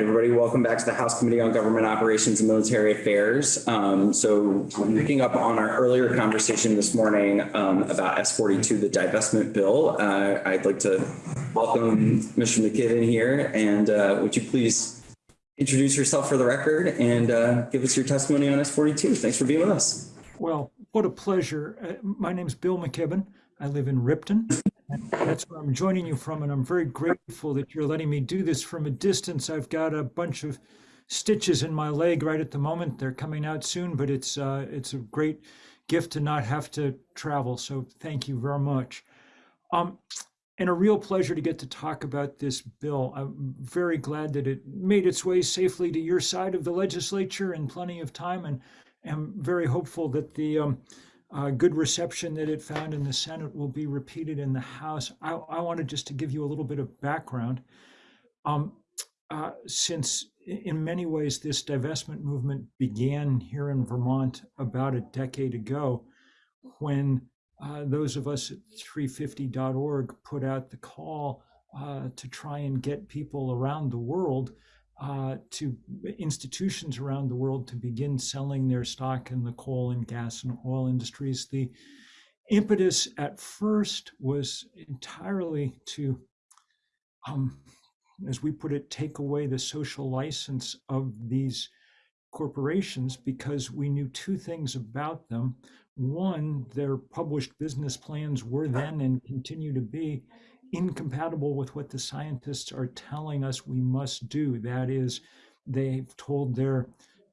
Everybody, welcome back to the House Committee on Government Operations and Military Affairs. Um, so picking up on our earlier conversation this morning um, about S42, the divestment bill, uh, I'd like to welcome Mr. McKibben here. And uh, would you please introduce yourself for the record and uh, give us your testimony on S42? Thanks for being with us. Well, what a pleasure. Uh, my is Bill McKibben. I live in Ripton. That's where I'm joining you from, and I'm very grateful that you're letting me do this from a distance. I've got a bunch of stitches in my leg right at the moment. They're coming out soon, but it's uh, it's a great gift to not have to travel. So thank you very much. Um, and a real pleasure to get to talk about this bill. I'm very glad that it made its way safely to your side of the legislature in plenty of time, and am very hopeful that the um, uh, good reception that it found in the Senate will be repeated in the House. I, I wanted just to give you a little bit of background. Um, uh, since in many ways this divestment movement began here in Vermont about a decade ago, when uh, those of us at 350.org put out the call uh, to try and get people around the world uh, to institutions around the world to begin selling their stock in the coal and gas and oil industries. The impetus at first was entirely to, um, as we put it, take away the social license of these corporations because we knew two things about them. One, their published business plans were then and continue to be incompatible with what the scientists are telling us we must do. That is, they've told their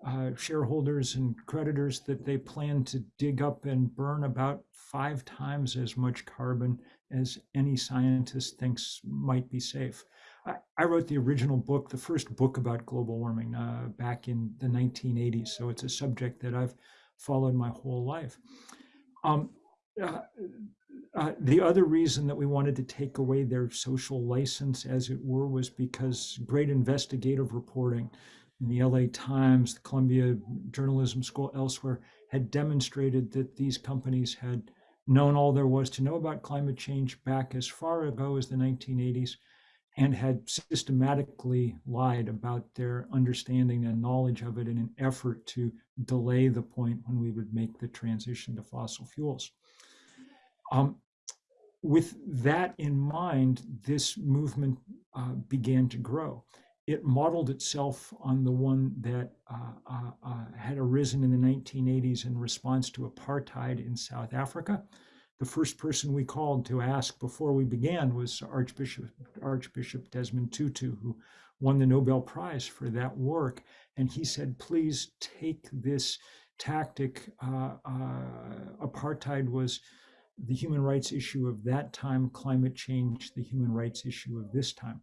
uh, shareholders and creditors that they plan to dig up and burn about five times as much carbon as any scientist thinks might be safe. I, I wrote the original book, the first book about global warming uh, back in the 1980s. So it's a subject that I've followed my whole life. Um, uh, uh, the other reason that we wanted to take away their social license, as it were, was because great investigative reporting in the LA Times, the Columbia Journalism School, elsewhere, had demonstrated that these companies had known all there was to know about climate change back as far ago as the 1980s and had systematically lied about their understanding and knowledge of it in an effort to delay the point when we would make the transition to fossil fuels. Um, with that in mind, this movement uh, began to grow. It modeled itself on the one that uh, uh, uh had arisen in the 1980s in response to apartheid in South Africa. The first person we called to ask before we began was Archbishop, Archbishop Desmond Tutu, who won the Nobel Prize for that work. And he said, please take this tactic. Uh, uh, apartheid was the human rights issue of that time, climate change, the human rights issue of this time.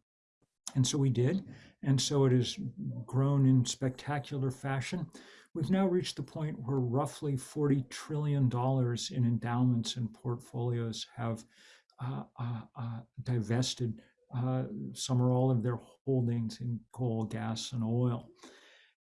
And so we did. And so it has grown in spectacular fashion. We've now reached the point where roughly $40 trillion in endowments and portfolios have uh, uh, uh, divested uh, some or all of their holdings in coal, gas, and oil.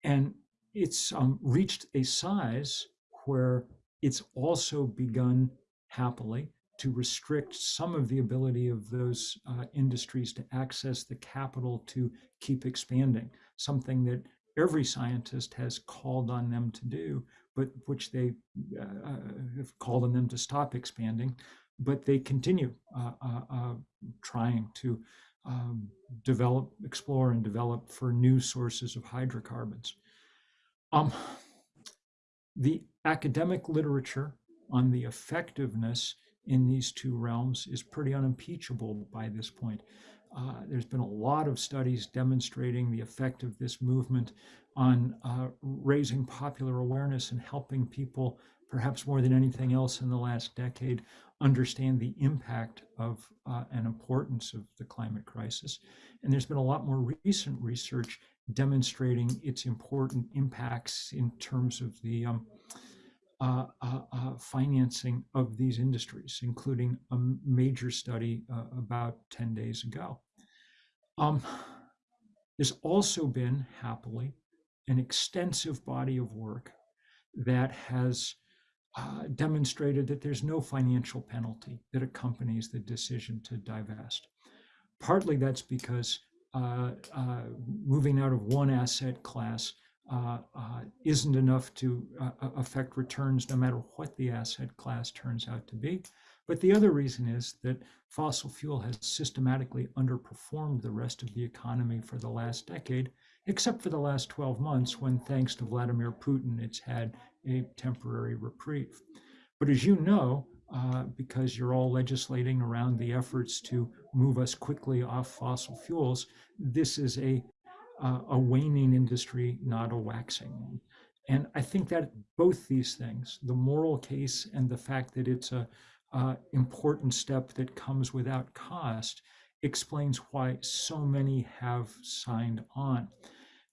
And it's um, reached a size where it's also begun happily to restrict some of the ability of those uh, industries to access the capital to keep expanding, something that every scientist has called on them to do, but which they uh, uh have called on them to stop expanding, but they continue uh, uh, uh trying to um, develop, explore, and develop for new sources of hydrocarbons. Um, the academic literature on the effectiveness in these two realms is pretty unimpeachable by this point. Uh, there's been a lot of studies demonstrating the effect of this movement on uh, raising popular awareness and helping people, perhaps more than anything else in the last decade, understand the impact of uh, and importance of the climate crisis. And there's been a lot more recent research demonstrating its important impacts in terms of the um, uh, uh, uh, financing of these industries, including a major study uh, about 10 days ago. Um, there's also been, happily, an extensive body of work that has uh, demonstrated that there's no financial penalty that accompanies the decision to divest. Partly that's because uh, uh, moving out of one asset class uh, uh, isn't enough to uh, affect returns no matter what the asset class turns out to be. But the other reason is that fossil fuel has systematically underperformed the rest of the economy for the last decade, except for the last 12 months when, thanks to Vladimir Putin, it's had a temporary reprieve. But as you know, uh, because you're all legislating around the efforts to move us quickly off fossil fuels, this is a uh, a waning industry, not a waxing And I think that both these things, the moral case and the fact that it's a important step that comes without cost, explains why so many have signed on.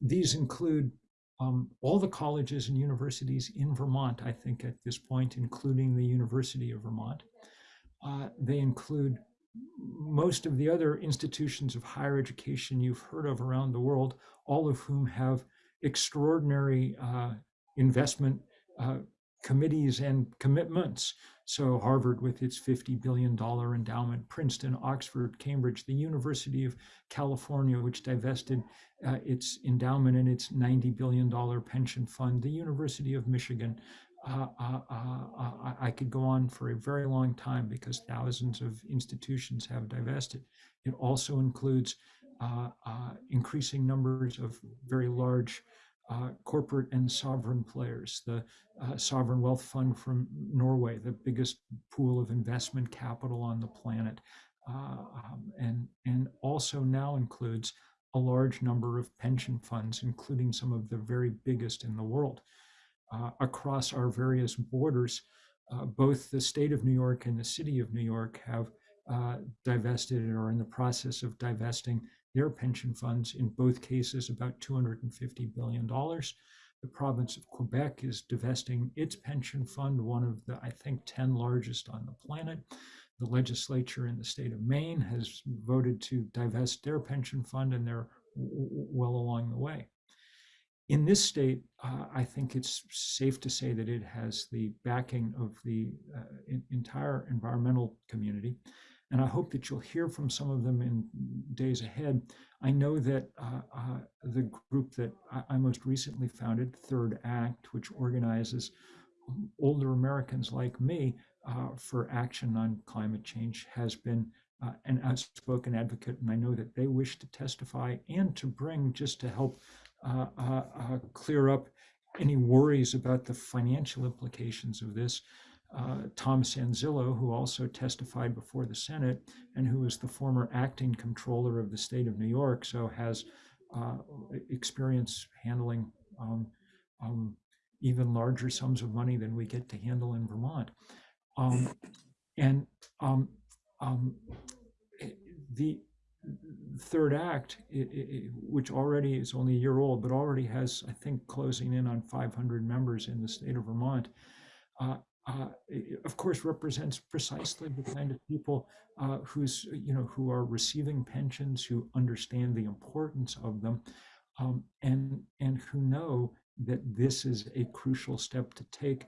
These include um, all the colleges and universities in Vermont, I think at this point, including the University of Vermont. Uh, they include most of the other institutions of higher education you've heard of around the world, all of whom have extraordinary uh, investment uh, committees and commitments. So Harvard with its $50 billion endowment, Princeton, Oxford, Cambridge, the University of California, which divested uh, its endowment and its $90 billion pension fund, the University of Michigan, uh, uh, uh, I could go on for a very long time because thousands of institutions have divested. It also includes increasing numbers of very large corporate and sovereign players. The Sovereign Wealth Fund from Norway, the biggest pool of investment capital on the planet, um, and, and also now includes a large number of pension funds, including some of the very biggest in the world uh, across our various borders. Uh, both the state of New York and the city of New York have uh, divested or in the process of divesting their pension funds, in both cases about $250 billion. The province of Quebec is divesting its pension fund, one of the, I think, 10 largest on the planet. The legislature in the state of Maine has voted to divest their pension fund, and they're well along the way in this state, uh, I think it's safe to say that it has the backing of the uh, entire environmental community. And I hope that you'll hear from some of them in days ahead. I know that uh, uh the group that I, I, most recently founded, Third Act, which organizes older Americans like me uh, for action on climate change, has been uh, an outspoken advocate. And I know that they wish to testify and to bring just to help uh, uh, uh, clear up any worries about the financial implications of this. Uh, Thomas Sanzillo, who also testified before the Senate and who is the former acting comptroller of the state of New York, so has uh, experience handling um, um, even larger sums of money than we get to handle in Vermont. Um, and um, um, the third act, it, it, which already is only a year old, but already has, I think, closing in on 500 members in the state of Vermont, uh, uh, of course, represents precisely the kind of people uh, who's, you know, who are receiving pensions, who understand the importance of them, um, and and who know that this is a crucial step to take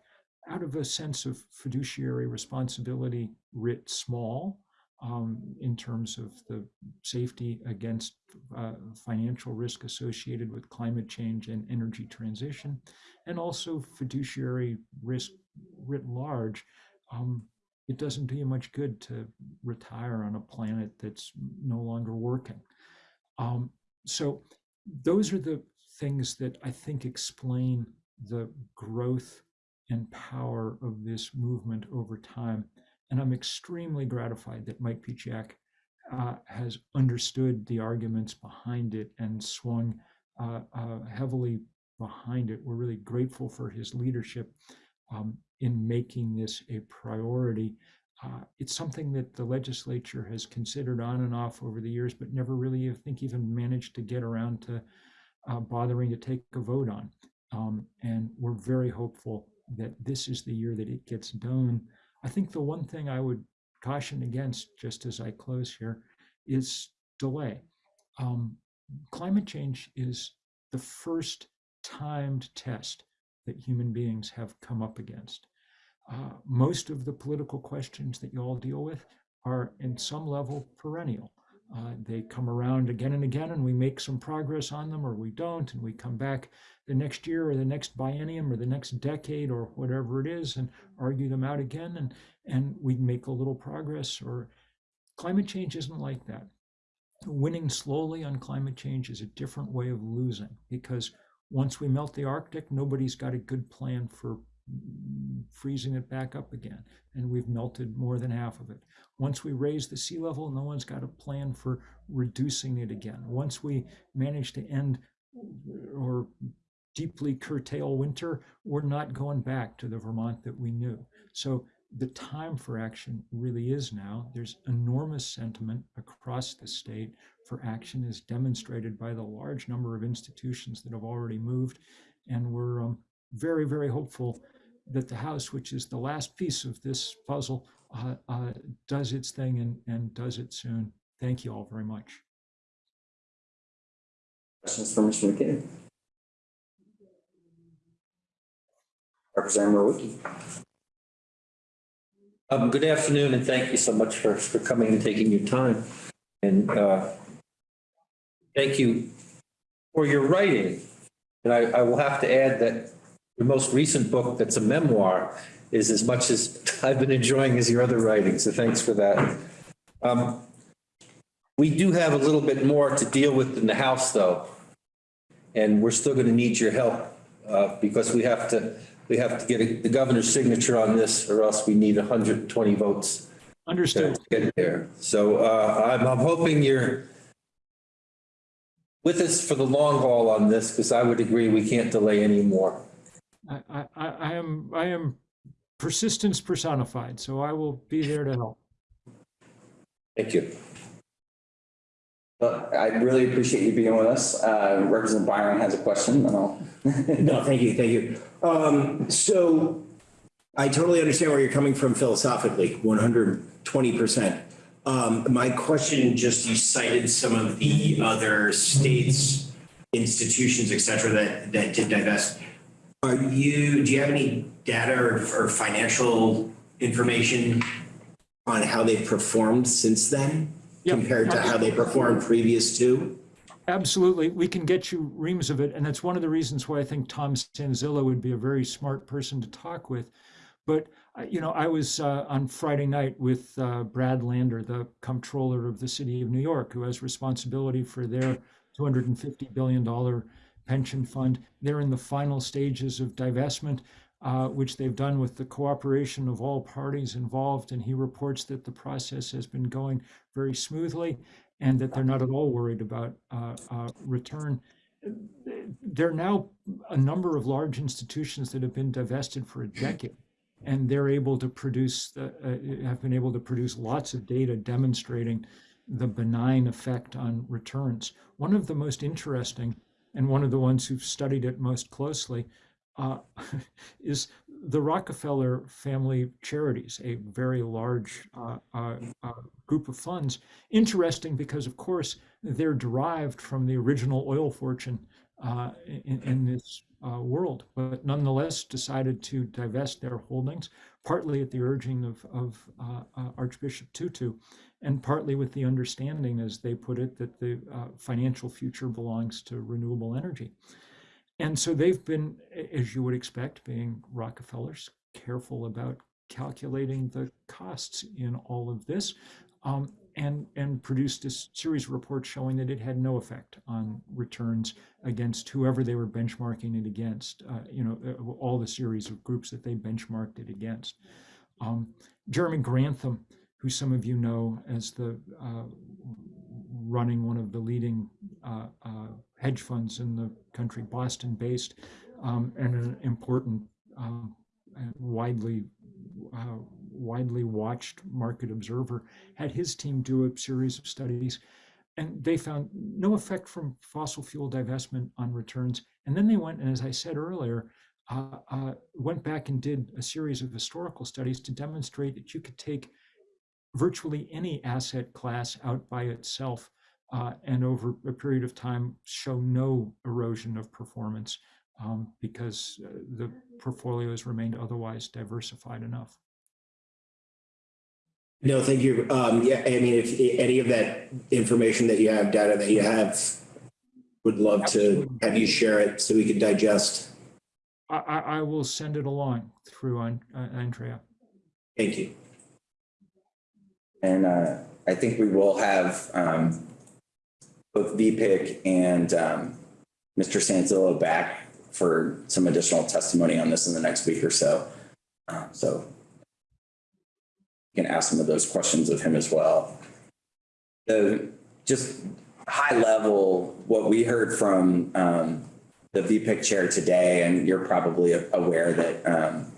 out of a sense of fiduciary responsibility writ small um, in terms of the safety against uh, financial risk associated with climate change and energy transition, and also fiduciary risk writ large. Um, it doesn't do you much good to retire on a planet that's no longer working. Um, so those are the things that I think explain the growth and power of this movement over time. And I'm extremely gratified that Mike Pieciak uh, has understood the arguments behind it and swung uh, uh, heavily behind it. We're really grateful for his leadership um, in making this a priority. Uh, it's something that the legislature has considered on and off over the years, but never really, I think, even managed to get around to uh, bothering to take a vote on. Um, and we're very hopeful that this is the year that it gets done. I think the one thing I would caution against, just as I close here, is delay. Um, climate change is the first timed test that human beings have come up against. Uh, most of the political questions that you all deal with are, in some level, perennial. Uh, they come around again and again, and we make some progress on them, or we don't, and we come back the next year, or the next biennium, or the next decade, or whatever it is, and argue them out again, and and we make a little progress. Or climate change isn't like that. Winning slowly on climate change is a different way of losing because once we melt the Arctic, nobody's got a good plan for freezing it back up again. And we've melted more than half of it. Once we raise the sea level, no one's got a plan for reducing it again. Once we manage to end or deeply curtail winter, we're not going back to the Vermont that we knew. So the time for action really is now. There's enormous sentiment across the state for action as demonstrated by the large number of institutions that have already moved. And we're um, very, very hopeful that the House, which is the last piece of this puzzle, uh, uh, does its thing and, and does it soon. Thank you all very much. Questions for Mr. McKibben? Representative Mrowicki. Um, good afternoon, and thank you so much for, for coming and taking your time. And, uh, thank you for your writing. And I, I will have to add that your most recent book, that's a memoir, is as much as I've been enjoying as your other writing, so thanks for that. Um, we do have a little bit more to deal with in the House, though. And we're still going to need your help, uh, because we have to, we have to get a- the governor's signature on this, or else we need 120 votes Understood. to get there. So uh, I'm, I'm hoping you're with us for the long haul on this, because I would agree we can't delay anymore. I, I, I I am I am persistence personified, so I will be there to help. Thank you. Well, I really appreciate you being with us. Uh, Representative Byron has a question, and I'll. No, thank you, thank you. Um, so I totally understand where you're coming from philosophically, one hundred twenty percent. Um, my question, just you cited some of the other states, institutions, et cetera, that, that did divest. Are you, do you have any data or, or financial information on how they've performed since then? Yep. Compared to how they performed previous to? Absolutely. We can get you reams of it. And that's one of the reasons why I think Tom Sanzillo would be a very smart person to talk with. But, uh, you know, I was uh, on Friday night with uh, Brad Lander, the comptroller of the city of New York, who has responsibility for their $250 billion pension fund. They're in the final stages of divestment, uh, which they've done with the cooperation of all parties involved. And he reports that the process has been going very smoothly and that they're not at all worried about uh, uh, return. There are now a number of large institutions that have been divested for a decade, and they're able to produce, uh, have been able to produce lots of data demonstrating the benign effect on returns. One of the most interesting, and one of the ones who've studied it most closely, uh, is the Rockefeller family charities, a very large uh, uh, uh, group of funds. Interesting because, of course, they're derived from the original oil fortune uh, in, in, this uh, world, but nonetheless decided to divest their holdings, partly at the urging of, of uh, Archbishop Tutu, and partly with the understanding, as they put it, that the financial future belongs to renewable energy. And so they've been, as you would expect, being Rockefellers, careful about calculating the costs in all of this, um, and and produced a series of reports showing that it had no effect on returns against whoever they were benchmarking it against. Uh, you know, uh, all the series of groups that they benchmarked it against. Um, Jeremy Grantham, who some of you know as the uh, running one of the leading uh, uh, hedge funds in the country, Boston based, um, and an important, um, widely, uh, widely watched market observer, had his team do a series of studies. And they found no effect from fossil fuel divestment on returns. And then they went, and as I said earlier, uh, uh, went back and did a series of historical studies to demonstrate that you could take virtually any asset class out by itself uh, and over a period of time show no erosion of performance um, because uh, the portfolio has remained otherwise diversified enough. No, thank you. Um, yeah, I mean, if any of that information that you have, data that you have, would love to have you share it so we could digest. I, I, I will send it along through on, uh, Andrea. Thank you. And uh, I think we will have um, both VPIC and um, Mr. Sanzillo back for some additional testimony on this in the next week or so. Uh, So you can ask some of those questions of him as well. The, just high level, what we heard from um, the VPIC chair today, and you're probably aware that um,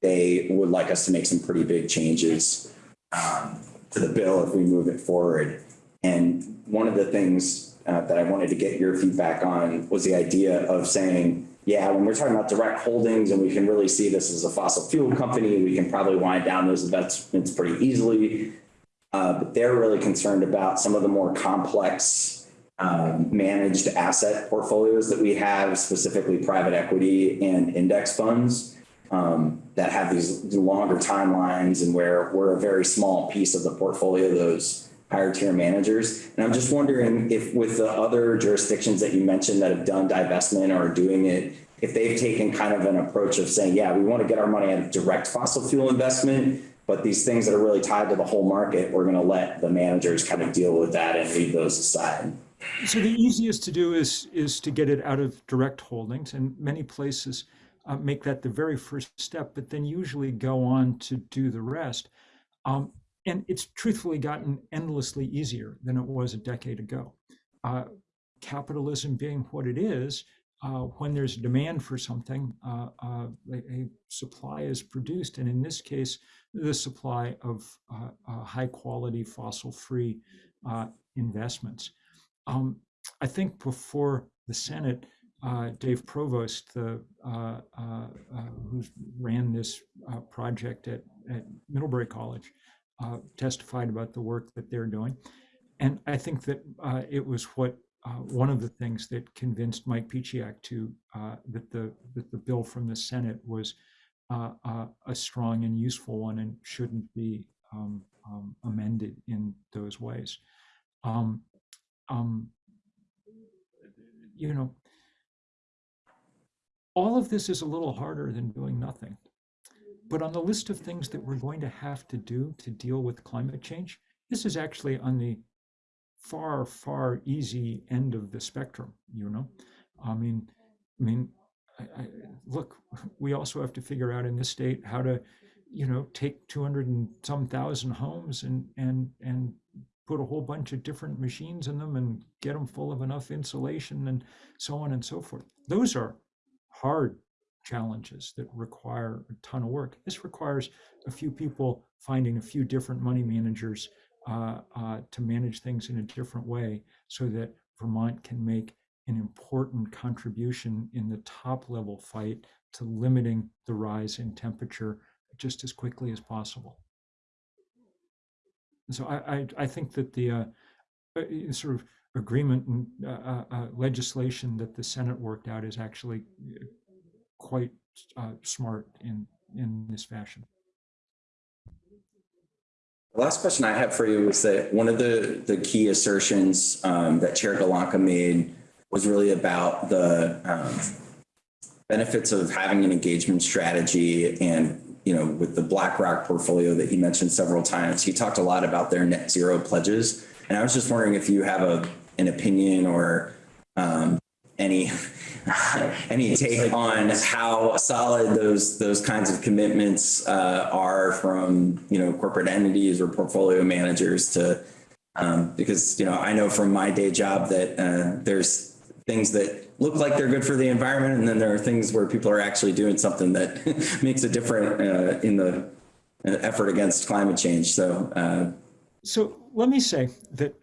they would like us to make some pretty big changes um, to the bill if we move it forward. And one of the things uh, that I wanted to get your feedback on was the idea of saying, yeah, when we're talking about direct holdings and we can really see this as a fossil fuel company, we can probably wind down those investments pretty easily. Uh, but they're really concerned about some of the more complex um, managed asset portfolios that we have, specifically private equity and index funds um, that have these longer timelines and where we're a very small piece of the portfolio, those higher tier managers. And I'm just wondering if with the other jurisdictions that you mentioned that have done divestment or are doing it, if they've taken kind of an approach of saying, yeah, we want to get our money out of direct fossil fuel investment, but these things that are really tied to the whole market, we're going to let the managers kind of deal with that and leave those aside. So the easiest to do is is to get it out of direct holdings, and many places uh, make that the very first step, but then usually go on to do the rest. Um, and it's truthfully gotten endlessly easier than it was a decade ago. Uh, capitalism being what it is, uh, when there's demand for something, uh, uh, a, a supply is produced, and in this case, the supply of uh, uh, high quality fossil free investments. Um, I think before the Senate, Dave Provost, the who ran this project at, at Middlebury College, uh, testified about the work that they're doing, and I think that uh, it was what uh, one of the things that convinced Mike Pieciak to uh, that the that the bill from the Senate was uh, a strong and useful one and shouldn't be um, um, amended in those ways. Um, um, you know, all of this is a little harder than doing nothing. But on the list of things that we're going to have to do to deal with climate change, this is actually on the far, far easy end of the spectrum, you know? I mean, I mean, I, I, look, we also have to figure out in this state how to, you know, take 200 and some thousand homes and, and, and put a whole bunch of different machines in them and get them full of enough insulation and so on and so forth. Those are hard challenges that require a ton of work. This requires a few people finding a few different money managers uh, uh, to manage things in a different way so that Vermont can make an important contribution in the top level fight to limiting the rise in temperature just as quickly as possible. And so I, I, I think that the uh, uh, sort of agreement and uh, uh, uh, legislation that the Senate worked out is actually uh, quite uh, smart in in this fashion. The last question I have for you is that one of the, the key assertions um, that Chair Golonka made was really about the um, benefits of having an engagement strategy and, you know, with the BlackRock portfolio that he mentioned several times, he talked a lot about their net zero pledges. And I was just wondering if you have a, an opinion or um, any any take on how solid those those kinds of commitments uh, are from you know corporate entities or portfolio managers to um, because you know I know from my day job that uh, there's things that look like they're good for the environment and then there are things where people are actually doing something that makes a difference uh, in the effort against climate change. So uh, So let me say that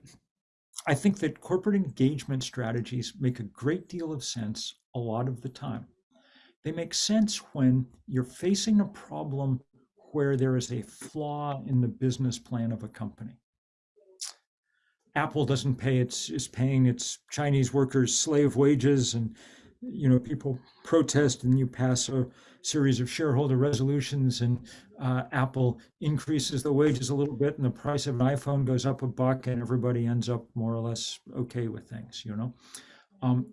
I think that corporate engagement strategies make a great deal of sense a lot of the time. They make sense when you're facing a problem where there is a flaw in the business plan of a company. Apple doesn't pay its is paying its Chinese workers slave wages and you know, people protest and you pass a series of shareholder resolutions and uh, Apple increases the wages a little bit and the price of an iPhone goes up a buck and everybody ends up more or less okay with things, you know? Um,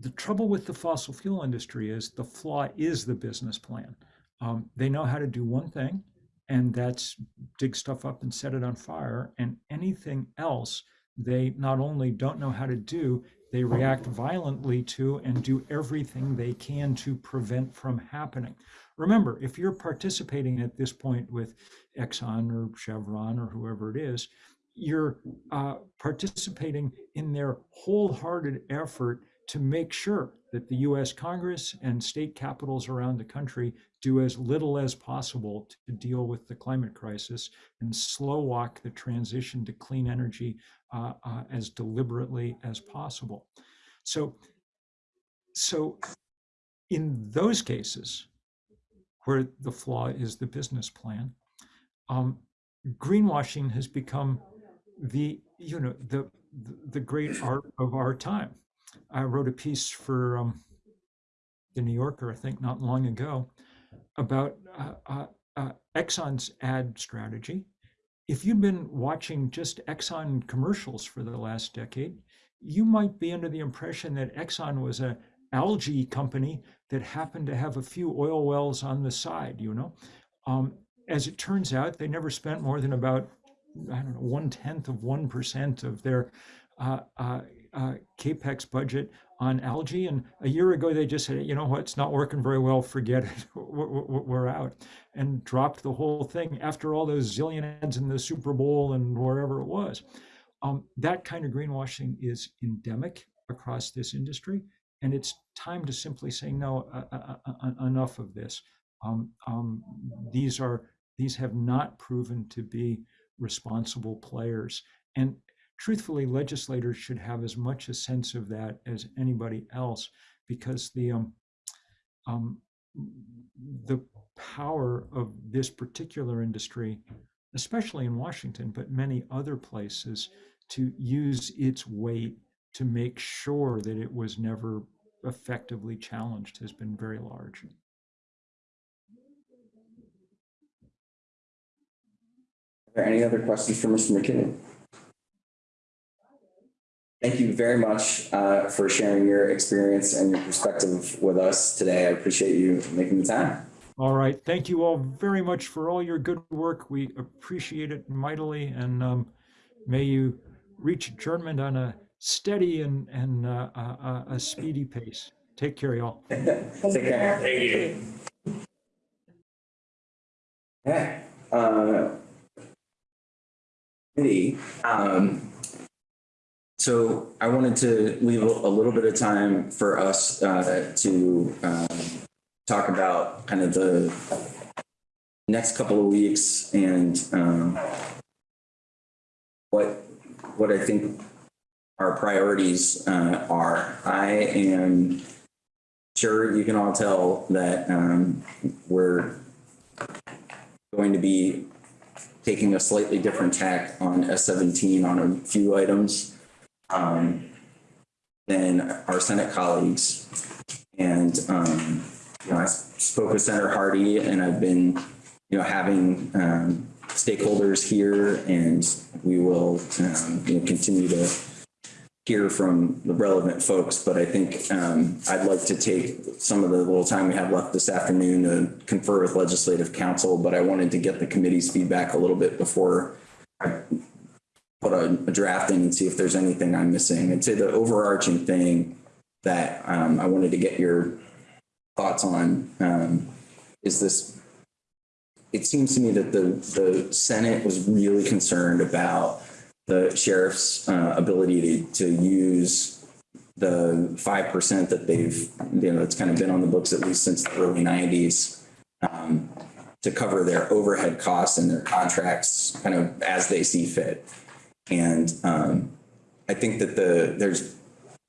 the trouble with the fossil fuel industry is the flaw is the business plan. Um, they know how to do one thing, and that's dig stuff up and set it on fire. And anything else, they not only don't know how to do, they react violently to and do everything they can to prevent from happening. Remember, if you're participating at this point with Exxon or Chevron or whoever it is, you're uh, participating in their wholehearted effort to make sure that the US Congress and state capitals around the country do as little as possible to deal with the climate crisis and slow walk the transition to clean energy uh, uh, as deliberately as possible. So, so in those cases where the flaw is the business plan, um, greenwashing has become the you know the the great art of our time. I wrote a piece for um, the New Yorker, I think, not long ago, about uh, uh, uh, Exxon's ad strategy. If you've been watching just Exxon commercials for the last decade, you might be under the impression that Exxon was a algae company that happened to have a few oil wells on the side. You know, um, as it turns out, they never spent more than about I don't know one tenth of one percent of their uh, uh, uh, capex budget on algae. And a year ago, they just said, you know what, it's not working very well, forget it, we're, out, and dropped the whole thing after all those zillion ads in the Super Bowl and wherever it was. Um, that kind of greenwashing is endemic across this industry. And it's time to simply say, no, uh, uh, uh, enough of this. Um, um, these are these have not proven to be responsible players. And truthfully, legislators should have as much a sense of that as anybody else, because the um, um, the power of this particular industry, especially in Washington, but many other places, to use its weight to make sure that it was never effectively challenged has been very large. Are there any other questions for Mr. McKibben? Thank you very much uh, for sharing your experience and your perspective with us today. I appreciate you making the time. All right. Thank you all very much for all your good work. We appreciate it mightily, and um, may you reach adjournment on a steady and, and uh, a, a speedy pace. Take care, y'all. Take care. Thank you. Okay. Uh, um, so I wanted to leave a little bit of time for us uh, to um, talk about kind of the next couple of weeks and um, what what I think our priorities uh, are. I am sure you can all tell that um, we're going to be taking a slightly different tack on S17 on a few items um, than our Senate colleagues. And, um, you know, I spoke with Senator Hardy and I've been, you know, having um, stakeholders here and we will, um, you know, continue to hear from the relevant folks, but I think um, I'd like to take some of the little time we have left this afternoon to confer with legislative council. but I wanted to get the committee's feedback a little bit before I put a, a draft in and see if there's anything I'm missing. I'd say the overarching thing that um, I wanted to get your thoughts on um, is this. It seems to me that the, the Senate was really concerned about the sheriff's uh, ability to, to use the 5% that they've, you know, it's kind of been on the books at least since the early 90s um, to cover their overhead costs and their contracts kind of as they see fit. And um, I think that the there's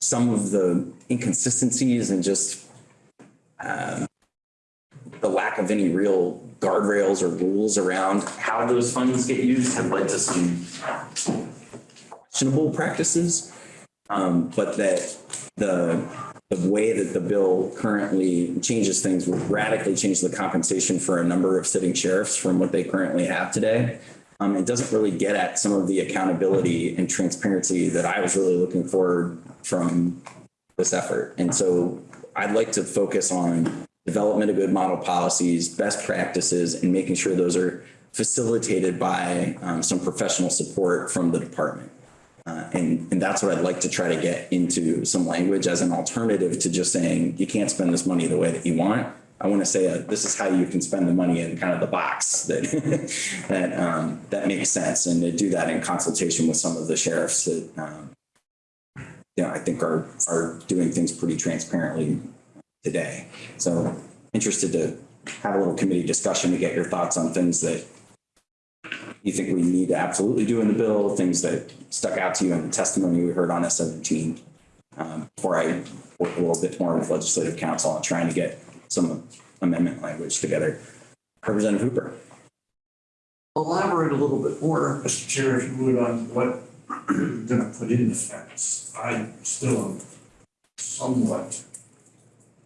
some of the inconsistencies and just um, the lack of any real guardrails or rules around how those funds get used have led to some questionable practices. Um, but that the the way that the bill currently changes things would radically change the compensation for a number of sitting sheriffs from what they currently have today. Um, it doesn't really get at some of the accountability and transparency that I was really looking for from this effort. And so I'd like to focus on development of good model policies, best practices, and making sure those are facilitated by um, some professional support from the department. Uh, and, and that's what I'd like to try to get into some language as an alternative to just saying, you can't spend this money the way that you want. I want to say, uh, this is how you can spend the money in kind of the box that, that, um, that makes sense. And to do that in consultation with some of the sheriffs that, um, you know, I think are, are doing things pretty transparently today. So interested to have a little committee discussion to get your thoughts on things that you think we need to absolutely do in the bill, things that stuck out to you in the testimony we heard on S seventeen. Um, before I work a little bit more with legislative council on trying to get some amendment language together. Representative Hooper. Elaborate a little bit more, Mr. Chair, if you would, on what you're gonna put in the fence. I still am somewhat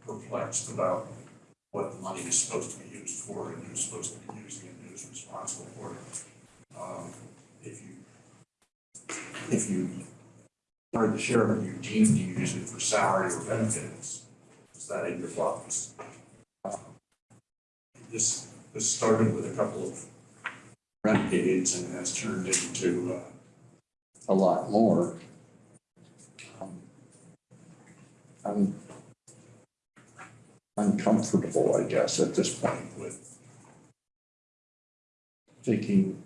perplexed about what the money is supposed to be used for and who's supposed to be using it, and who's responsible for it. Um, If you, if you are the sheriff you deem to use it for salary or benefits, is that in your thoughts? This, this started with a couple of renegades and has turned into uh, a lot more. Um, I'm uncomfortable, I guess, at this point with taking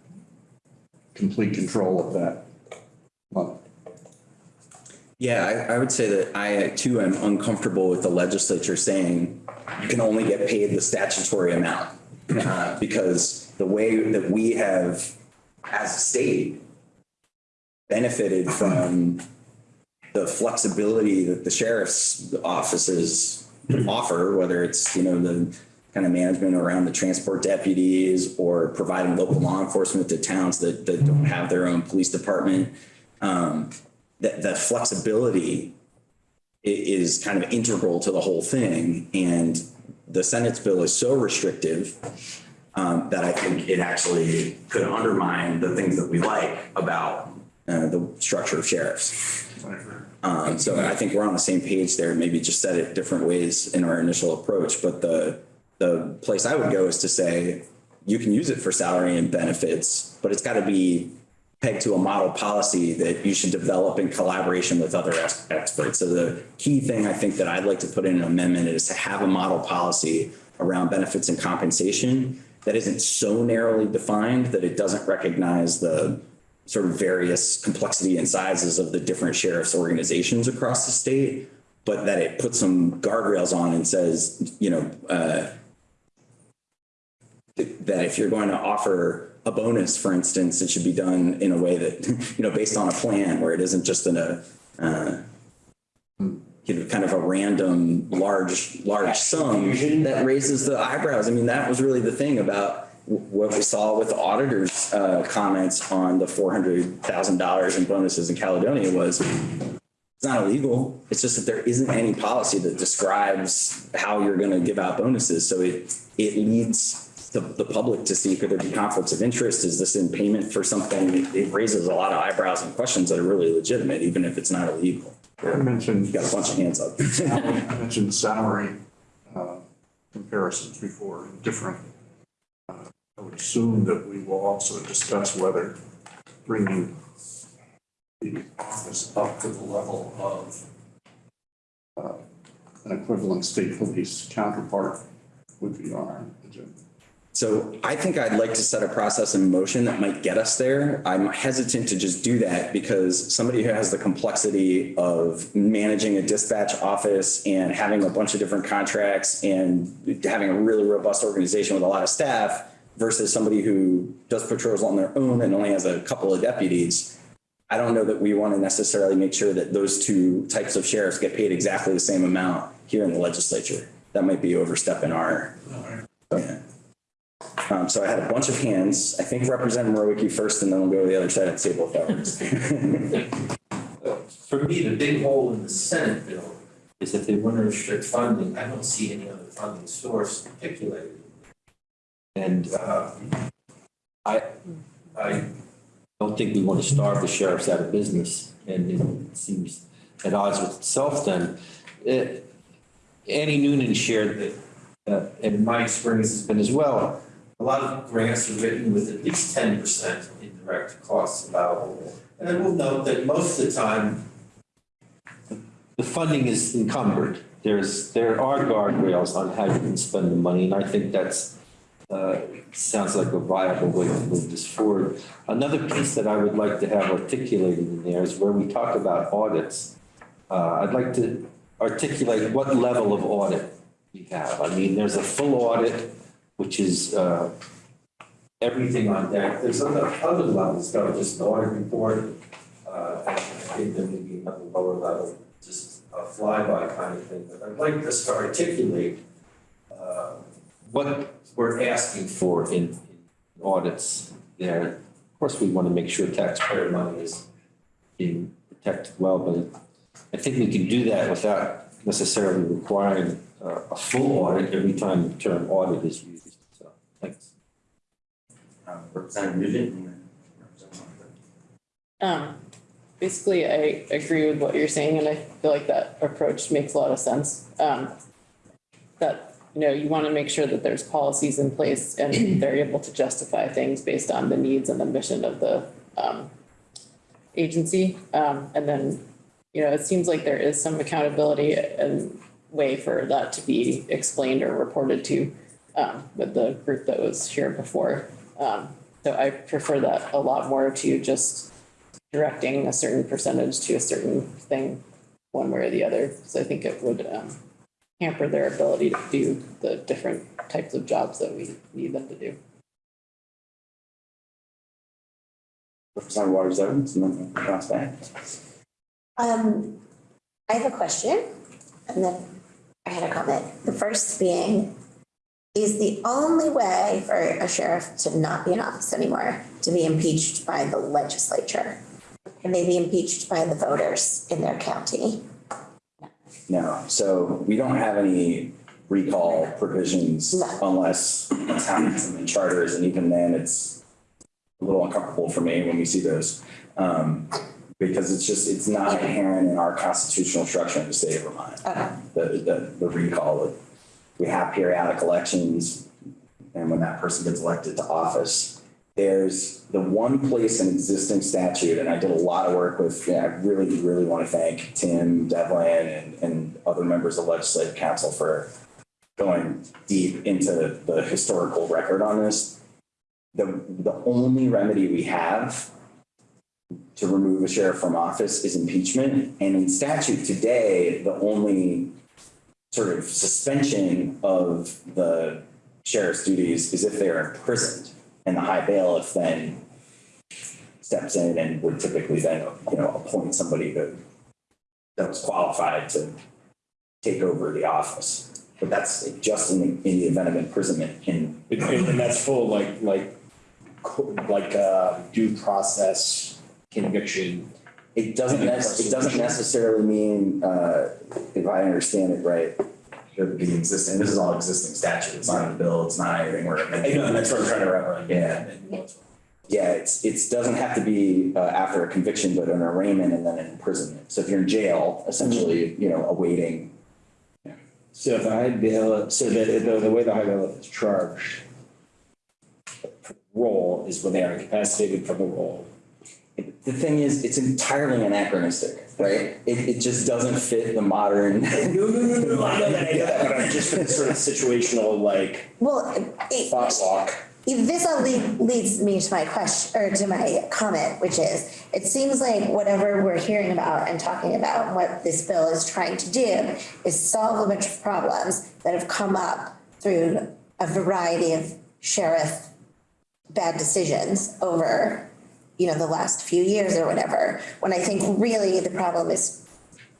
complete control of that money. Yeah, I, I would say that I too am uncomfortable with the legislature saying you can only get paid the statutory amount. Uh, because the way that we have, as a state, benefited from the flexibility that the sheriff's offices offer, whether it's, you know, the kind of management around the transport deputies or providing local law enforcement to towns that, that don't have their own police department. Um, that, the flexibility is kind of integral to the whole thing. And the Senate's bill is so restrictive um, that I think it actually could undermine the things that we like about uh, the structure of sheriffs. Um, so I think we're on the same page there, maybe just said it different ways in our initial approach. But the, the place I would go is to say, you can use it for salary and benefits, but it's got to be pegged to a model policy that you should develop in collaboration with other ex- experts. So the key thing I think that I'd like to put in an amendment is to have a model policy around benefits and compensation that isn't so narrowly defined that it doesn't recognize the sort of various complexity and sizes of the different sheriff's organizations across the state, but that it puts some guardrails on and says, you know, uh, that if you're going to offer a bonus, for instance, it should be done in a way that, you know, based on a plan where it isn't just in a, uh, you know, kind of a random large, large sum that raises the eyebrows. I mean, that was really the thing about what we saw with the auditor's uh, comments on the $400,000 in bonuses in Caledonia was it's not illegal. It's just that there isn't any policy that describes how you're going to give out bonuses. So it, it leads the, the public to see, could there be conflicts of interest? Is this in payment for something? It raises a lot of eyebrows and questions that are really legitimate, even if it's not illegal. I mentioned, You got a bunch of hands up. I mentioned salary uh, comparisons before, different. uh, I would assume that we will also discuss whether bringing the office up to the level of uh, an equivalent state police counterpart would be on our agenda. So I think I'd like to set a process in motion that might get us there. I'm hesitant to just do that because somebody who has the complexity of managing a dispatch office and having a bunch of different contracts and having a really robust organization with a lot of staff versus somebody who does patrols on their own and only has a couple of deputies. I don't know that we want to necessarily make sure that those two types of sheriffs get paid exactly the same amount here in the legislature. That might be overstepping our, yeah. Um, so I had a bunch of hands. I think represent Mrowicki first, and then we'll go to the other side of the table if that works. For me, the big hole in the Senate bill is that they want to restrict funding, I don't see any other funding source articulated. And, uh, I, I don't think we want to starve the sheriffs out of business, and it seems at odds with itself then. Uh, Annie Noonan shared that, uh, and my experience has been as well, a lot of grants are written with at least ten percent indirect costs allowable. And I will note that most of the time, the funding is encumbered. There's, there are guardrails on how you can spend the money, and I think that's, uh, sounds like a viable way to move this forward. Another piece that I would like to have articulated in there is where we talk about audits. Uh, I'd like to articulate what level of audit we have. I mean, there's a full audit, which is, uh, everything on deck. There's other, other levels, though, just an audit report. Uh, I think there may be another lower level, just a flyby kind of thing. But I'd like us to articulate, uh, what we're asking for in in audits there. Of course, we want to make sure taxpayer money is being protected well, but I think we can do that without necessarily requiring uh, a full audit every time the term audit is used. Thanks. Um, Representative Nugent and then Representative Um, basically, I agree with what you're saying, and I feel like that approach makes a lot of sense. Um, that, you know, you want to make sure that there's policies in place and they're able to justify things based on the needs and the mission of the, um, agency. Um, and then, you know, it seems like there is some accountability and way for that to be explained or reported to, um, with the group that was here before. Um, so I prefer that a lot more to just directing a certain percentage to a certain thing, one way or the other. So I think it would um, hamper their ability to do the different types of jobs that we need them to do. Representative Waters Evans and then Ross back. Um, I have a question and then I had a comment. The first being, is the only way for a sheriff to not be in office anymore to be impeached by the legislature? Can they be impeached by the voters in their county? No, so we don't have any recall provisions No. unless it's happening in the charters, and even then, it's a little uncomfortable for me when we see those. Um, because it's just, it's not inherent in our constitutional structure in the state of Vermont. Okay. The, the, the recall, we have periodic elections, and when that person gets elected to office, there's the one place in existing statute, and I did a lot of work with, yeah, I really, really want to thank Tim, Devlin, and, and other members of the legislative council for going deep into the historical record on this. The, the only remedy we have to remove a sheriff from office is impeachment. And in statute today, the only sort of suspension of the sheriff's duties is if they're imprisoned. And the high bailiff then steps in and would typically then, you know, appoint somebody that that was qualified to take over the office. But that's just in the, in the event of imprisonment And, and that's full like, like, like, uh, due process conviction. It doesn't, nec- it doesn't necessarily mean, uh, if I understand it right, that the existing, this is all existing statute, it's not in the bill, it's not anything we're. I know, and that's what I'm trying to wrap around. Yeah. Yeah, it's, it's, doesn't have to be, uh, after a conviction, but an arraignment and then an imprisonment. So if you're in jail, essentially, you know, awaiting, So if the high bailiff, so the, the, the way the high bailiff is charged, role is when they are incapacitated from the role. The thing is, it's entirely anachronistic, right? It, it just doesn't fit the modern. No, no, no, no, I know that, I know that, but I'm just for the sort of situational, like, Well, it, thought walk. This all lead, leads me to my question, or to my comment, which is, it seems like whatever we're hearing about and talking about, and what this bill is trying to do is solve a bunch of problems that have come up through a variety of sheriff bad decisions over, you know, the last few years or whatever, when I think really the problem is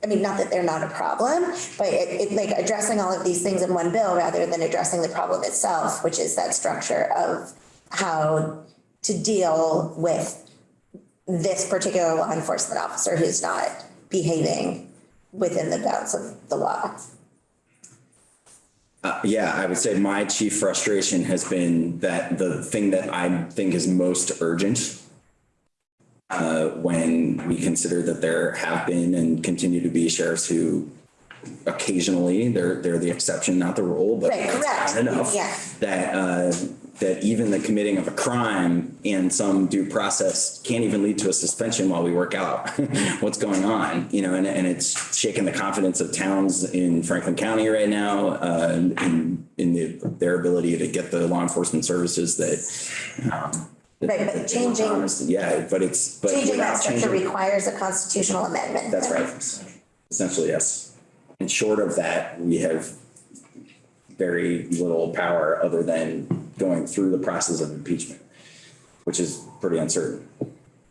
I mean, not that they're not a problem, but it, it like addressing all of these things in one bill rather than addressing the problem itself, which is that structure of how to deal with this particular law enforcement officer who's not behaving within the bounds of the law. Uh, yeah, I would say my chief frustration has been that the thing that I think is most urgent uh, when we consider that there have been and continue to be sheriffs who occasionally, they're, they're the exception, not the rule, but Right, correct. enough. Yeah. That, uh, that even the committing of a crime and some due process can't even lead to a suspension while we work out what's going on, you know, and, and it's shaking the confidence of towns in Franklin County right now, uh, in, in the, their ability to get the law enforcement services that, um, that- Right, but that they want changing- Yeah, but it's, but Changing that without structure changing. requires a constitutional amendment. That's right. Essentially, yes. And short of that, we have very little power other than going through the process of impeachment, which is pretty uncertain.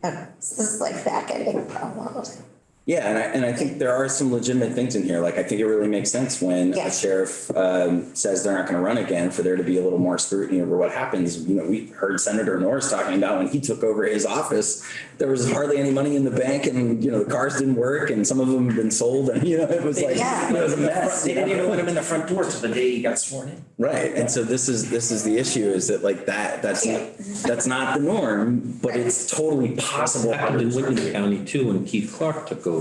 Okay, so This is like back ending almost. Yeah, and I, and I think there are some legitimate things in here. Like, I think it really makes sense when Yeah. a sheriff um, says they're not going to run again for there to be a little more scrutiny over what happens. You know, we heard Senator Norris talking about when he took over his office, there was hardly any money in the bank and, you know, the cars didn't work and some of them had been sold and, you know, it was like, Yeah. it was a mess. They didn't even let him in the front door till the day he got sworn in. Right, and so this is, this is the issue is that like that, that's, that's not the norm, but it's totally possible. Happened in Windham County too, when Keith Clark took over.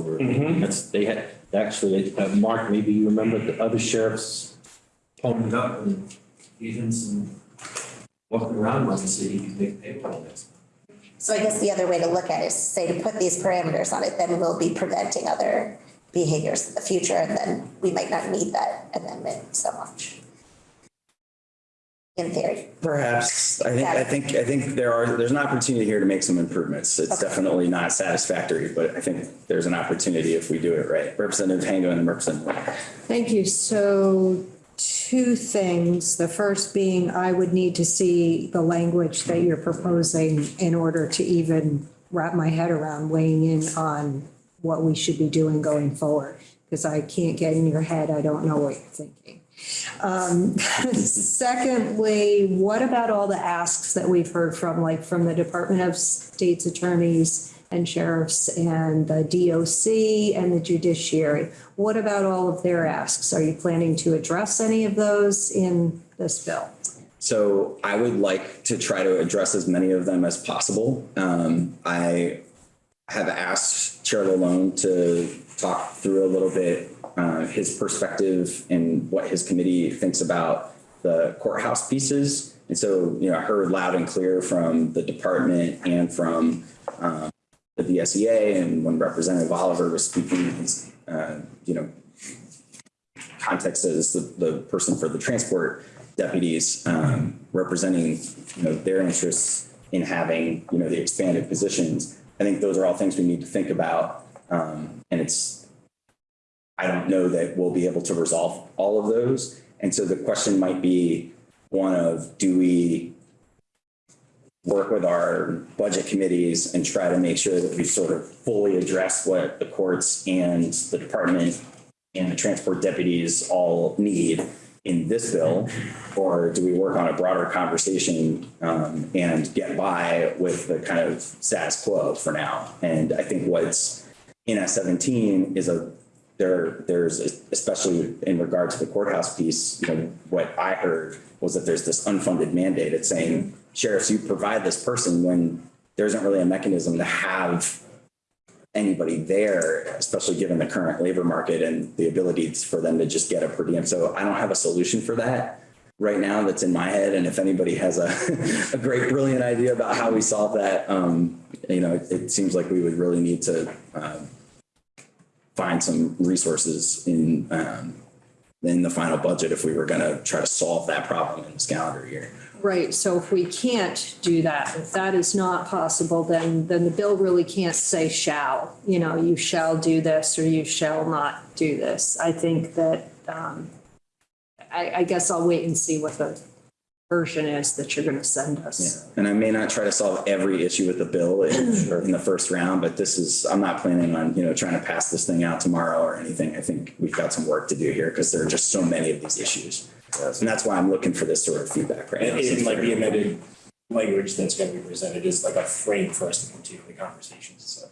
That's, they had, actually, uh, Mark, maybe you remember the other sheriffs ponied up and even some walking around London City, you could make payroll this. So I guess the other way to look at it is to say to put these parameters on it, then we'll be preventing other behaviors in the future and then we might not need that amendment so much. In theory. Perhaps, I think, I think, I think there are, there's an opportunity here to make some improvements. It's Okay. definitely not satisfactory, but I think there's an opportunity if we do it right. Representative Hango and Representative Moore. Thank you. So two things. The first being I would need to see the language that you're proposing in order to even wrap my head around weighing in on what we should be doing going forward. Because I can't get in your head. I don't know what you're thinking. Um, Secondly, what about all the asks that we've heard from, like from the Department of State's attorneys and sheriffs and the DOC and the judiciary? What about all of their asks? Are you planning to address any of those in this bill? So I would like to try to address as many of them as possible. Um, I have asked Chair LaLonde to talk through a little bit uh, his perspective and what his committee thinks about the courthouse pieces. And so, you know, I heard loud and clear from the department and from um, the VSEA and when Representative Oliver was speaking, his, uh, you know, context as the, the person for the transport deputies um, representing, you know, their interests in having, you know, the expanded positions. I think those are all things we need to think about. Um, and it's, I don't know that we'll be able to resolve all of those. And so the question might be one of, do we work with our budget committees and try to make sure that we sort of fully address what the courts and the department and the transport deputies all need in this bill? Or do we work on a broader conversation um, and get by with the kind of status quo for now? And I think what's in S seventeen is a, there, there's, especially in regard to the courthouse piece, you know, what I heard was that there's this unfunded mandate. It's saying, sheriffs, you provide this person when there isn't really a mechanism to have anybody there, especially given the current labor market and the ability for them to just get a per diem. So I don't have a solution for that right now that's in my head. And if anybody has a, a great, brilliant idea about how we solve that, um, you know, it, it seems like we would really need to, um, find some resources in, um, in the final budget if we were going to try to solve that problem in this calendar year. Right, so if we can't do that, if that is not possible, then, then the bill really can't say shall. You know, you shall do this or you shall not do this. I think that, um, I, I guess I'll wait and see what the version is that you're gonna send us. Yeah. And I may not try to solve every issue with the bill in, in the first round, but this is, I'm not planning on, you know, trying to pass this thing out tomorrow or anything. I think we've got some work to do here because there are just so many of these issues. And that's why I'm looking for this sort of feedback right now. And and like the amended language that's gonna be presented is like a frame for us to continue the conversations, so.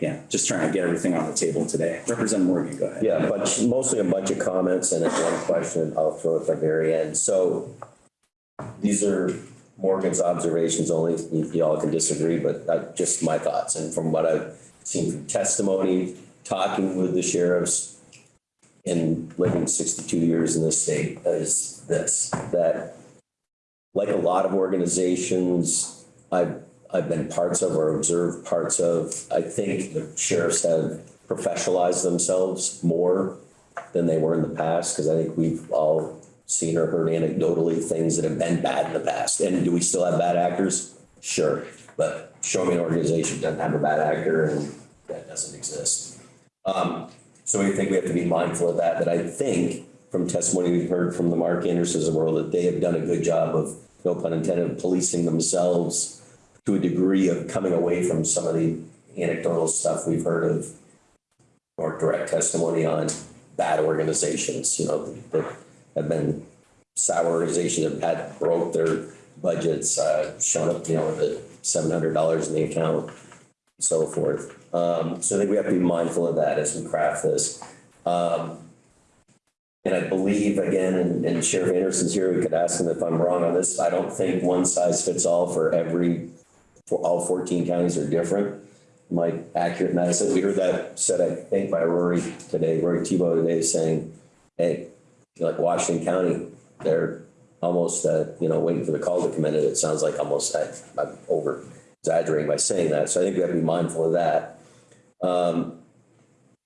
Yeah, just trying to get everything on the table today. Representative Morgan, go ahead. Yeah, but mostly a bunch of comments and then one question I'll throw at the very end. So these are Morgan's observations only. You you all can disagree, but just my thoughts. And from what I've seen from testimony, talking with the sheriffs and living sixty-two years in this state is this, that like a lot of organizations I've, I've been parts of or observed parts of, I think the sheriffs have professionalized themselves more than they were in the past, because I think we've all seen or heard anecdotally things that have been bad in the past. And do we still have bad actors? Sure, but show me an organization doesn't have a bad actor and that doesn't exist. Um, so I think we have to be mindful of that, but I think from testimony we've heard from the Mark Andersons of the world that they have done a good job of, no pun intended, policing themselves to a degree of coming away from some of the anecdotal stuff we've heard of or direct testimony on bad organizations, you know, that have been sour organizations that had broke their budgets, uh, shown up, you know, with the seven hundred dollars in the account, so forth. Um, so I think we have to be mindful of that as we craft this. Um, and I believe, again, and, and Sheriff Anderson's here, we could ask him if I'm wrong on this. I don't think one size fits all for every, for all fourteen counties are different. Am I accurate said, we heard that said, I think by Rory today, Rory Thibault today saying, hey, like Washington County, they're almost, uh, you know, waiting for the call to come in. It sounds like almost, I, I'm over exaggerating by saying that. So I think we have to be mindful of that. Um,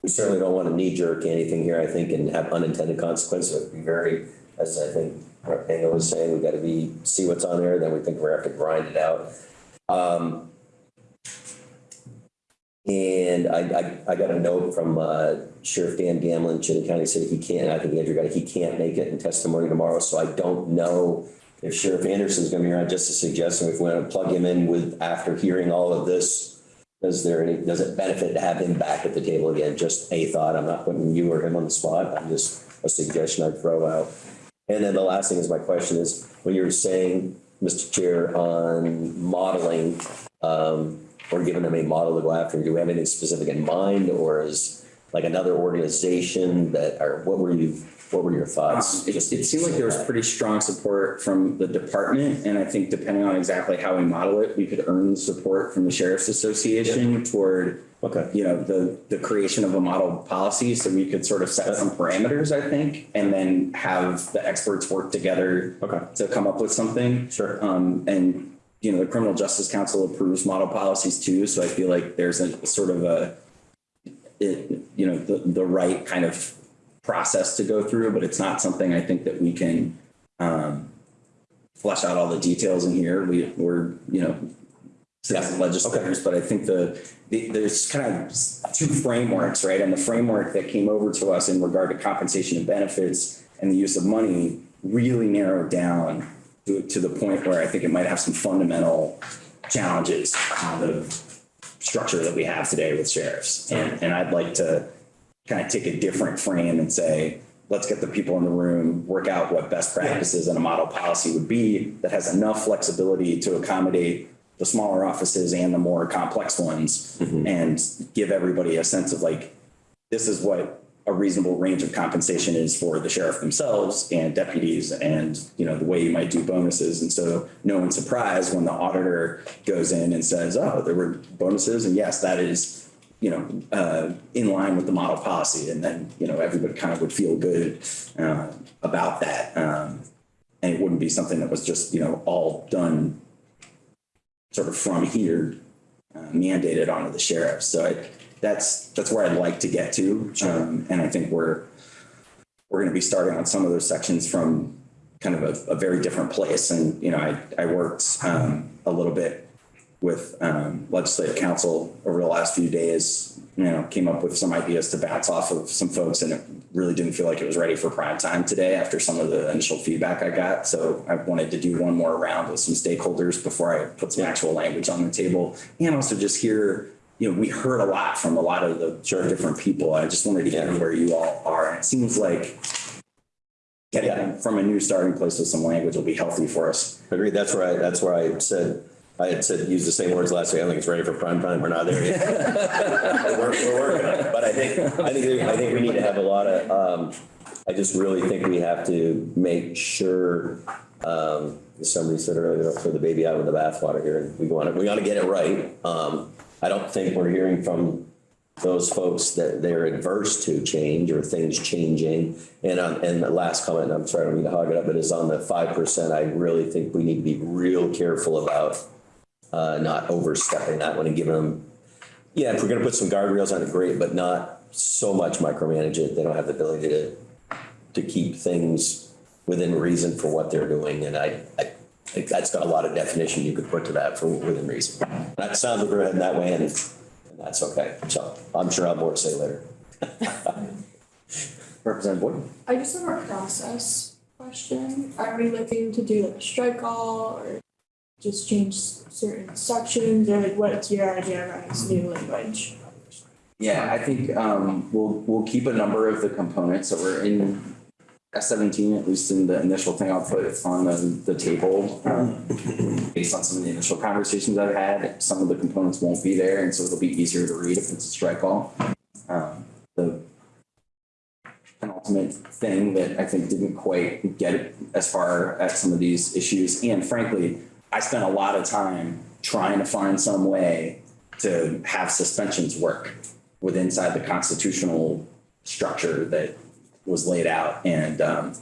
we certainly don't want to knee jerk anything here, I think, and have unintended consequences. Be very, as I think. Engel was saying, we've got to be, see what's on there, then we think we're going to have to grind it out. Um, and I, I, I got a note from, uh, Sheriff Dan Gamelin, Chittenden County said he can't, I think Andrew got it, he can't make it in testimony tomorrow, so I don't know if Sheriff Anderson's gonna be around, just a suggestion, if we want to plug him in with, after hearing all of this, does there any, does it benefit to have him back at the table again? Just a thought, I'm not putting you or him on the spot, I'm just a suggestion I'd throw out. And then the last thing is my question is, when you were saying, Mr. Chair, on modeling, um, or giving them a model to go after, do we have anything specific in mind, or is like another organization that, or what were you, what were your thoughts? It, it seemed like there was pretty strong support from the department, and I think depending on exactly how we model it, we could earn support from the Sheriff's Association toward, Okay. you know, the, the creation of a model policy, so we could sort of set some parameters, I think, and then have the experts work together Okay. to come up with something. Sure. Um, and, you know, the Criminal Justice Council approves model policies too, so I feel like there's a sort of a, it, you know, the, the right kind of process to go through, but it's not something I think that we can, um, flesh out all the details in here. We, we're, you know, citizen legislators, but I think the, the, there's kind of two frameworks, right? And the framework that came over to us in regard to compensation and benefits and the use of money really narrowed down to, to the point where I think it might have some fundamental challenges on the structure that we have today with sheriffs. And, and I'd like to kind of take a different frame and say, let's get the people in the room, work out what best practices and a model policy would be that has enough flexibility to accommodate the smaller offices and the more complex ones mm-hmm. and give everybody a sense of like, this is what a reasonable range of compensation is for the sheriff themselves and deputies and, you know, the way you might do bonuses. And so no one's surprised when the auditor goes in and says, oh, there were bonuses. And yes, that is, you know, uh, in line with the model policy. And then, you know, everybody kind of would feel good uh, about that. Um, and it wouldn't be something that was just, you know, all done sort of from here uh, mandated onto the sheriff. So I, that's, that's where I'd like to get to. Um, and I think we're, we're going to be starting on some of those sections from kind of a, a very different place. And, you know, I, I worked um, a little bit with um, legislative council over the last few days, you know, came up with some ideas to bounce off of some folks and it really didn't feel like it was ready for prime time today after some of the initial feedback I got. So I wanted to do one more round with some stakeholders before I put some actual language on the table and also just hear, you know, we heard a lot from a lot of the different people. I just wanted to hear where you all are. And it seems like getting from a new starting place with some language will be healthy for us. Agreed, that's where I, that's where I said, I had said, used the same words last week. I don't think it's ready for prime time. We're not there yet. We're, we're working on it. But I think, I think, there- I think we need to have a lot of, um, I just really think we have to make sure, um, as somebody said earlier, don't throw the baby out with the bathwater here. And we want to, we want to get it right. Um, I don't think we're hearing from those folks that they're adverse to change or things changing. And, um, and the last comment, I'm sorry, I don't mean to hog it up, but is on the five percent. I really think we need to be real careful about uh, not overstepping that one and giving them, yeah, if we're gonna put some guardrails on it, great, but not so much micromanage it. They don't have the ability to, to keep things within reason for what they're doing. And I, I think that's got a lot of definition you could put to that for within reason. That sounds like we're heading that way and, and that's okay. So I'm sure I'll have more to say later. Representative Boyd? I just have a process question. Are we looking to do like a strike all or just change certain sections or like what's your this new language? Yeah, I think um we'll we'll keep a number of the components that were in S seventeen, at least in the initial thing I'll put on the the table. um, Based on some of the initial conversations I've had, some of the components won't be there, and so it'll be easier to read if it's a strike all. Um, the penultimate thing that I think didn't quite get as far as some of these issues, and frankly, I spent a lot of time trying to find some way to have suspensions work with inside the constitutional structure that was laid out and um,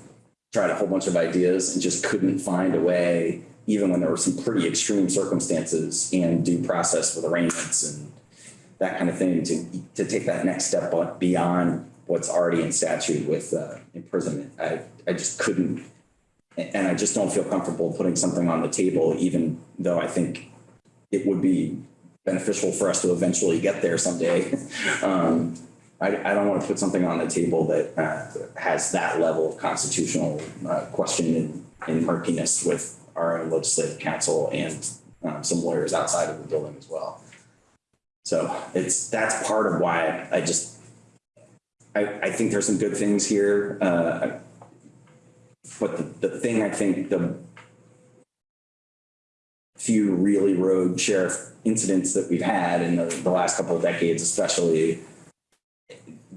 tried a whole bunch of ideas and just couldn't find a way, even when there were some pretty extreme circumstances and due process with arraignments and that kind of thing to, to take that next step beyond what's already in statute with uh, imprisonment. I, I just couldn't, and I just don't feel comfortable putting something on the table, even though I think it would be beneficial for us to eventually get there someday. Um, I, I don't want to put something on the table that uh, has that level of constitutional uh, question and, murkiness with our own legislative council and um, some lawyers outside of the building as well. So it's, that's part of why I just, I, I think there's some good things here. Uh, but the, the thing I think the few really rogue sheriff incidents that we've had in the, the last couple of decades, especially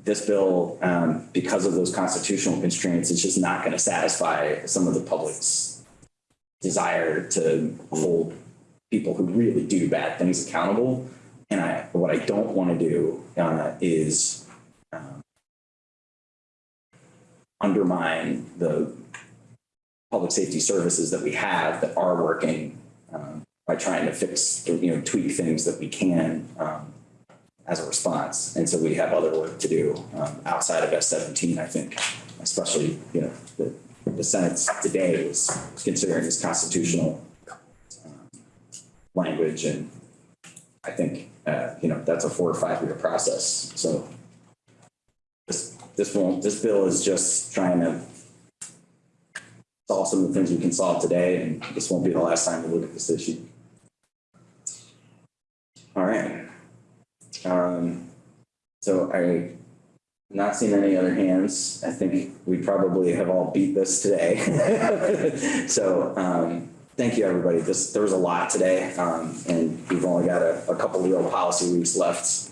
this bill, um, because of those constitutional constraints, it's just not going to satisfy some of the public's desire to hold people who really do bad things accountable. And I, what I don't want to do uh, is um, undermine the public safety services that we have that are working um, by trying to fix, you know, tweak things that we can um, as a response. And so we have other work to do um, outside of S seventeen, I think, especially, you know, the, the Senate today was considering this constitutional um, language and I think, uh, you know, that's a four or five year process. So this, this won't, this bill is just trying to solve some of the things we can solve today, and this won't be the last time we look at this issue. All right. Um, so I not seen any other hands. I think we probably have all beat this today. so um, thank you, everybody. This there was a lot today, um, and we've only got a, a couple real policy weeks left,